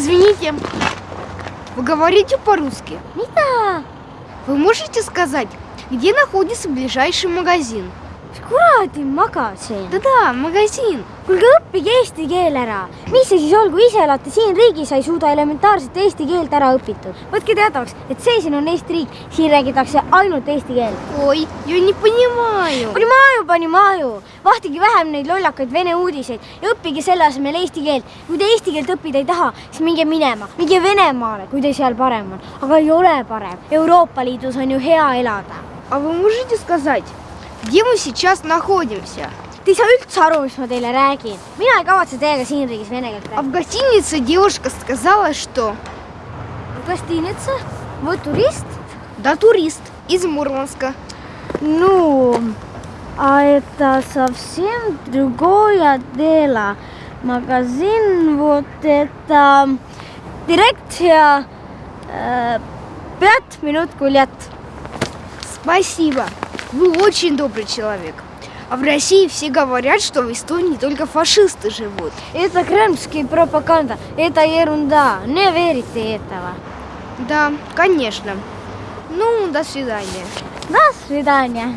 Здравствуйте. Вы говорите по-русски? Mida? Вы можете сказать, где находится ближайший магазин? mis kuradi magasin? Да-да, магазин. kuulge, õppige eesti keel ära. mis see siis on, kui ise elate siin riigis, ei suuda elementaarset eesti keelt ära õpitud? võtke teadvaks, et see siin on Eesti riik, siin räägitakse ainult eesti keelt. Ой, я не понимаю. Panimaju, panimaju, vahtige vähem neid lollakaid vene uudiseid ja õppige selle asemel eesti keelt. kui te eesti keelt õppida ei taha, siis minge minema, minge Venemaale, kui teil seal parem on. aga ei ole parem. Euroopa Liidus on ju hea elada. А вы можете сказать, где мы сейчас находимся? Ei saa üldse aru, mis ma teile räägin. mina ei kavatse teiega siin riigis vene keelt А в гостинице девушка сказала, что rääkida. Гостиница? Вы турист? да, турист из Мурманска. Ну, а это совсем другое дело. Магазин вот это дирекция э, пять минут гулять. Спасибо. Вы очень добрый человек. А в России все говорят, что в Эстонии только фашисты живут. Это кремльская пропаганда. Это ерунда. Не верите этого. Да, конечно. Ну, до свидания. До свидания.